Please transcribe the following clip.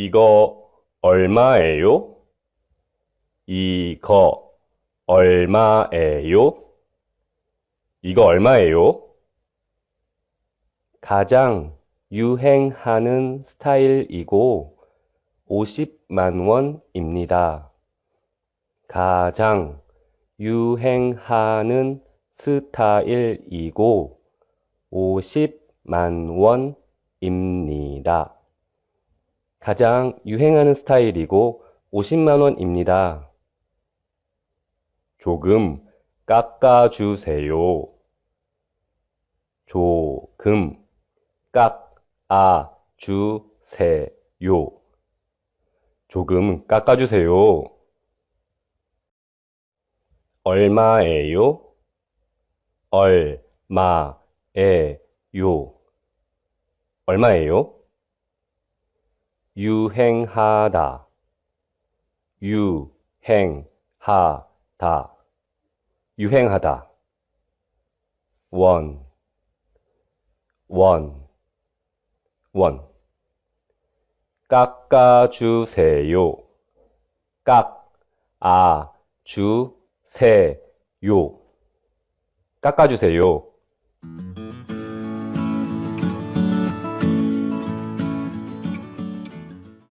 이거 얼마예요? 이거 얼마예요? 이거 얼마예요? 가장 유행하는 스타일이고 50만 원입니다. 가장 유행하는 스타일이고 50만 원입니다. 가장 유행하는 스타일이고 50만 원입니다. 조금 깎아주세요. 조금 깎아주세요. 조금 깎아주세요. 얼마예요? 얼마예요? 얼마예요? 유행하다, 유행하다, 유행하다. 원, 원, 원. 깎아주세요. 깎 아 주 세 요. 깎아주세요.